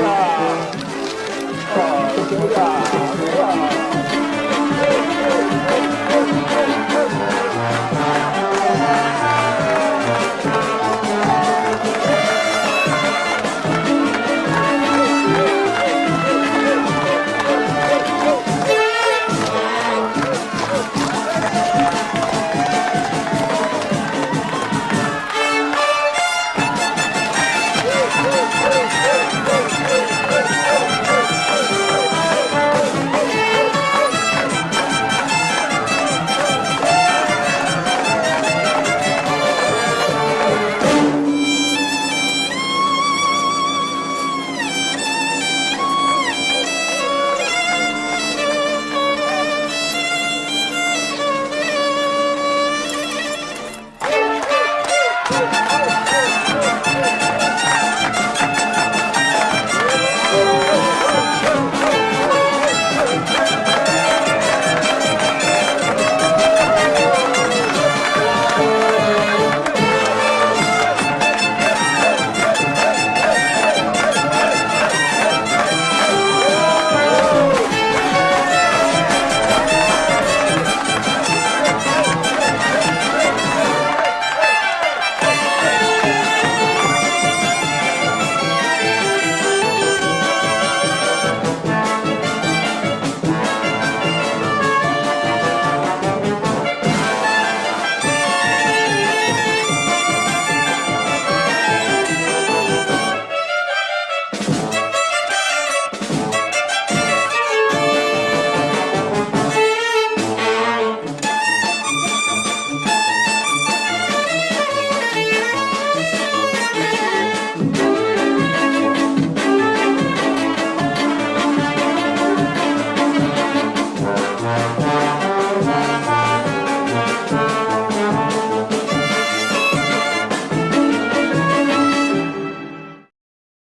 Yeah.